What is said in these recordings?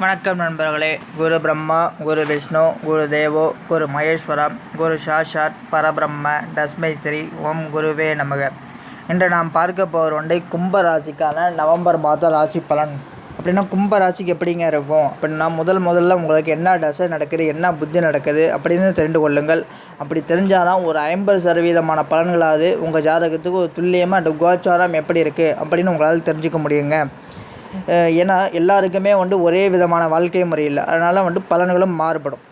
வணக்கம் நண்பர்களே. குரு பிரம்மா குரு விஷ்ணு குரு தேவோ குரு மகேஸ்வரம் குரு சாஷாத் பரபிரம்ம தஸ்மை ஸ்ரீ ஓம் குருவே நமக. இன்று நாம் பார்க்க போகிற ஒன்றை கும்ப ராசிக்கான நவம்பர் மாத ராசி பலன். அப்படின்னா கும்ப ராசிக்கு எப்படிங்க இருக்கும்? அப்படின்னா முதல் முதல்ல உங்களுக்கு என்ன தசை நடக்குது என்ன புத்தி நடக்குது அப்படின்னு தெரிந்து கொள்ளுங்கள். அப்படி தெரிஞ்சாலும் ஒரு ஐம்பது சதவீதமான பலன்களாவது உங்கள் ஜாதகத்துக்கு ஒரு துல்லியமாக அந்த கோச்சாரம் எப்படி இருக்குது அப்படின்னு உங்களால் தெரிஞ்சுக்க முடியுங்க. ஏன்னா எல்லாருக்குமே வந்து ஒரே விதமான வாழ்க்கை முறை இல்லை அதனால் வந்துட்டு பலன்களும் மாறுபடும்.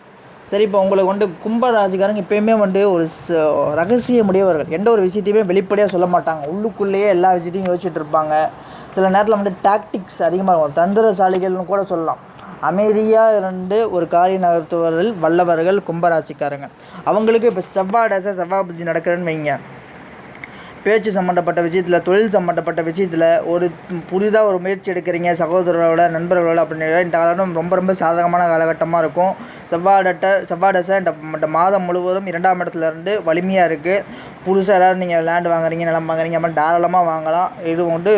சரி இப்போ உங்களுக்கு வந்து கும்ப ராசிக்காரங்க எப்பயுமே வந்து ஒரு ச ரகசிய முடியவர்கள் எந்த ஒரு விஷயத்தையுமே வெளிப்படையாக சொல்ல மாட்டாங்க. உள்ளுக்குள்ளேயே எல்லா விஷயத்தையும் யோசிச்சுட்டு இருப்பாங்க. சில நேரத்தில் வந்து டாக்டிக்ஸ் அதிகமாக இருக்கும். தந்திரசாலிகள்னு கூட சொல்லலாம். அமைதியாக இருந்து ஒரு காரியம் நகர்த்துவர்கள் வல்லவர்கள் கும்பராசிக்காரங்க அவங்களுக்கு இப்போ செவ்வாய் தசை செவ்வாய் புத்தி நடக்கிறேன்னு வைங்க. பேச்சு சம்மந்தப்பட்ட விஷயத்தில் தொழில் சம்மந்தப்பட்ட விஷயத்தில் ஒரு புதிதாக ஒரு முயற்சி எடுக்கிறீங்க சகோதரரோட நண்பர்களோட அப்படின்னு இந்த காலம் ரொம்ப ரொம்ப சாதகமான காலகட்டமாக இருக்கும். செவ்வாடட்ட செவ்வாடசை இந்த இந்த மாதம் முழுவதும் இரண்டாம் இடத்துல இருந்து வலிமையாக இருக்குது புதுசாக ஏதாவது நீங்கள் லேண்ட் வாங்குறீங்க நிலம் வாங்குறீங்க அப்படி தாராளமாக வாங்கலாம். இது வந்து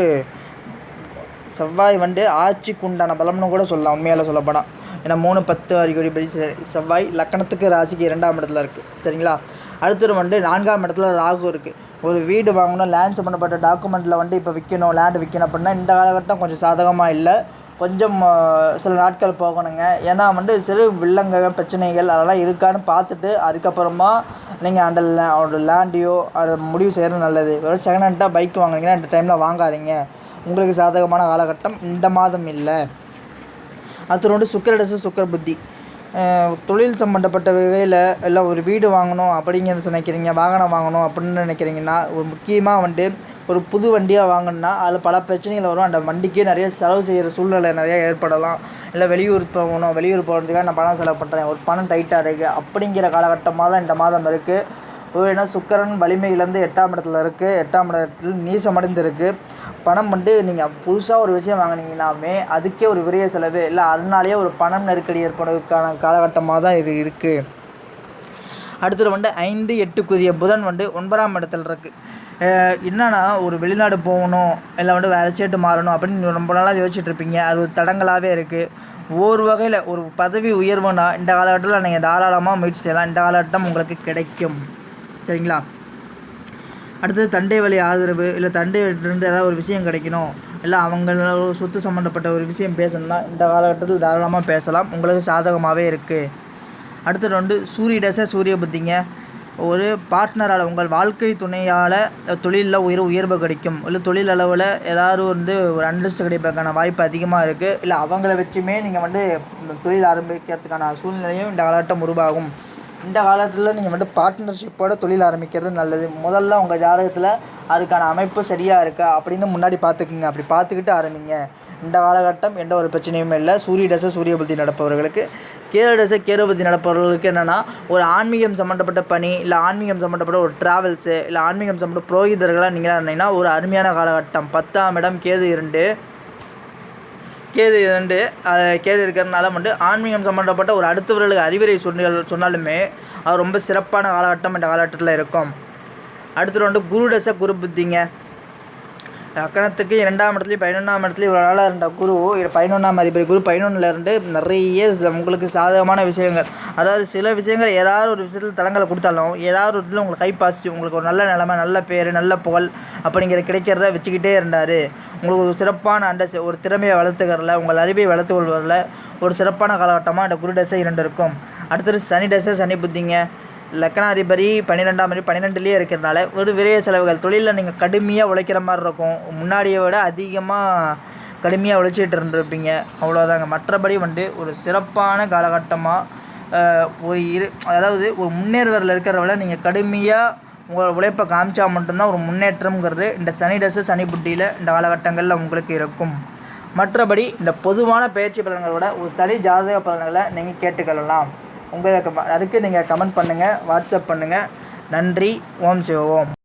செவ்வாய் வந்து ஆட்சிக்கு உண்டான பலம்னு கூட சொல்லலாம் உண்மையால் சொல்லப்போனால் ஏன்னா மூணு பத்து அறிகுறிப்படி செவ்வாய் லக்கணத்துக்கு ராசிக்கு இரண்டாம் இடத்துல இருக்குது சரிங்களா? அடுத்தது வந்து நான்காம் இடத்துல ராகு இருக்குது ஒரு வீடு வாங்கணும் லேண்ட் சம்மந்தப்பட்ட டாக்குமெண்ட்டில் வந்து இப்போ விற்கணும் லேண்டு விற்கணும் அப்படின்னா இந்த காலகட்டம் கொஞ்சம் சாதகமாக இல்லை. கொஞ்சம் சில நாட்கள் போகணுங்க. ஏன்னா வந்து சிறு வில்லங்க பிரச்சனைகள் அதெல்லாம் இருக்கான்னு பார்த்துட்டு அதுக்கப்புறமா நீங்கள் அந்த லே லேண்டையோ அதை முடிவு செய்கிறது நல்லது. வெறும் செகண்ட் ஹேண்டாக பைக் வாங்குறீங்கன்னா இந்த டைமில் வாங்காதீங்க. உங்களுக்கு சாதகமான காலகட்டம் இந்த மாதம் இல்லை. அடுத்து வந்து சுக்கரடசு சுக்கர புத்தி. தொழில் சம்மந்தப்பட்ட வகையில் இல்லை ஒரு வீடு வாங்கணும் அப்படிங்கிறது நினைக்கிறீங்க வாகனம் வாங்கணும் அப்படின்னு நினைக்கிறீங்கன்னா ஒரு முக்கியமாக வந்து ஒரு புது வண்டியாக வாங்கணுன்னா அதில் பல பிரச்சனைகள் வரும். அந்த வண்டிக்கே நிறைய செலவு செய்கிற சூழ்நிலை நிறையா ஏற்படலாம். இல்லை வெளியூர் போகணும் வெளியூர் போகிறதுக்காக நான் பணம் செலவு பண்ணுறேன் ஒரு பணம் டைட்டாக இருக்குது அப்படிங்கிற காலகட்டமாக தான் இந்த மாதம் இருக்குது ஒரு ஏன்னா சுக்கரன் வலிமையிலேருந்து எட்டாம் இடத்துல இருக்குது எட்டாம் இடத்தில் நீசமடைந்து இருக்குது பணம் வந்து நீங்கள் புதுசாக ஒரு விஷயம் வாங்கினீங்கனாமே அதுக்கே ஒரு விரைய செலவு. இல்லை அதனாலேயே ஒரு பணம் நெருக்கடி ஏற்படுவதற்கான காலகட்டமாக தான் இது இருக்குது அடுத்தது வந்து ஐந்து எட்டுக்குரிய புதன் வந்து ஒன்பதாம் இடத்துல இருக்குது என்னன்னா ஒரு வெளிநாடு போகணும் இல்லை வந்து வேறு ஸ்டேட்டு மாறணும் அப்படின்னு ரொம்ப நாளாக யோசிச்சுட்ருப்பீங்க அது ஒரு தடங்களாகவே இருக்குது ஒரு வகையில் ஒரு பதவி உயர்வுனா இந்த காலகட்டத்தில் நீங்கள் தாராளமாக முயற்சி செய்யலாம். இந்த காலகட்டம் உங்களுக்கு கிடைக்கும். சரிங்களா? அடுத்தது தண்டை வழி ஆதரவு இல்லை தண்டையிலிருந்து ஏதாவது ஒரு விஷயம் கிடைக்கணும். இல்லை அவங்க சொத்து சம்மந்தப்பட்ட ஒரு விஷயம் பேசணும்னா இந்த காலகட்டத்தில் தாராளமாக பேசலாம். உங்களுக்கு சாதகமாகவே இருக்குது அடுத்தது வந்து சூரிய டேச சூரிய புத்திங்க. ஒரு பார்ட்னரால் உங்கள் வாழ்க்கை துணையால் தொழிலில் உயர் உயர்வு கிடைக்கும். இல்லை தொழில் அளவில் ஏதாவது வந்து ஒரு அண்டர்ஸ்ட் கிடைப்பதற்கான வாய்ப்பு அதிகமாக இருக்குது இல்லை அவங்கள வச்சுமே நீங்கள் வந்து தொழில் ஆரம்பிக்கிறதுக்கான சூழ்நிலையும் இந்த காலகட்டம் உருவாகும். இந்த காலத்தில் நீங்கள் வந்து பார்ட்னர்ஷிப்போட தொழில் ஆரம்பிக்கிறது நல்லது. முதல்ல உங்கள் ஜாதகத்தில் அதுக்கான அமைப்பு சரியாக இருக்கா அப்படின்னு முன்னாடி பார்த்துக்குங்க. அப்படி பார்த்துக்கிட்டு ஆரம்பிங்க. இந்த காலகட்டம் எந்த ஒரு பிரச்சனையும் இல்லை. சூரிய தசை சூரிய புத்தி நடப்பவர்களுக்கு கேது தசை கேது புத்தி நடப்பவர்களுக்கு என்னென்னா ஒரு ஆன்மீகம் சம்மந்தப்பட்ட பணி இல்லை ஆன்மீகம் சம்மந்தப்பட்ட ஒரு ட்ராவல்ஸு இல்லை ஆன்மீகம் சம்மந்த புரோகிதர்களாக நீங்களாக இருந்தீங்கன்னா ஒரு அருமையான காலகட்டம். பத்தாம் இடம் கேது இரண்டு. கேது இரண்டு கேது இருக்கிறதுனால மட்டும் ஆன்மீகம் சம்மந்தப்பட்ட ஒரு அடுத்தவர்களுக்கு அறிவுரை சொன்ன சொன்னாலுமே அது ரொம்ப சிறப்பான காலகட்டம் இந்த காலகட்டத்தில் இருக்கும். அடுத்தது வந்து குரு தசை குரு புத்திங்க. லக்கணத்துக்கு இரண்டாம் இடத்துலையும் பதினொன்றாம் இடத்துலையும் இவ்வளோ நாளாக இருந்த குரு பதினொன்றாம் அதிபதி குரு பதினொன்றில் இருந்து நிறைய உங்களுக்கு சாதகமான விஷயங்கள். அதாவது சில விஷயங்கள் ஏதாவது ஒரு விஷயத்தில் தடங்களை கொடுத்தாலும் ஏதாவது ஒரு இதில் உங்களுக்கு கைப்பாசி உங்களுக்கு ஒரு நல்ல நிலமை நல்ல பேர் நல்ல புகழ் அப்படிங்கிற கிடைக்கிறத வச்சுக்கிட்டே இருந்தார். உங்களுக்கு ஒரு சிறப்பான அண்ட ஒரு திறமையை வளர்த்துக்கிறல உங்கள் அறிவை வளர்த்து கொள்வதில் ஒரு சிறப்பான காலகட்டமாக அந்த குரு டசை இரண்டு இருக்கும். அடுத்தது சனி டசை சனி புத்திங்க. லக்கணாதிபதி பன்னிரெண்டாம் மணி பன்னிரெண்டுலேயே இருக்கிறதுனால ஒரு விரைய செலவுகள். தொழிலில் நீங்கள் கடுமையாக உழைக்கிற மாதிரி இருக்கும். முன்னாடியை விட அதிகமாக கடுமையாக உழைச்சிட்டு இருந்திருப்பீங்க. அவ்வளோதாங்க மற்றபடி வந்து ஒரு சிறப்பான காலகட்டமாக ஒரு இரு அதாவது ஒரு முன்னேறுவரில் இருக்கிறவள நீங்கள் கடுமையாக உங்கள் உழைப்பை காமிச்சா மட்டும்தான் ஒரு முன்னேற்றம்ங்கிறது இந்த சனி டசு சனி புட்டியில் இந்த காலகட்டங்களில் உங்களுக்கு இருக்கும். மற்றபடி இந்த பொதுவான பயிற்சி பலன்களோட ஒரு தனி ஜாதக பலன்களை நீங்கள் கேட்டுக்கொள்ளலாம். உங்களுக்கு அதுக்கு நீங்கள் கமெண்ட் பண்ணுங்கள் வாட்ஸ்அப் பண்ணுங்கள் நன்றி ஓம் சிவ ஓம்.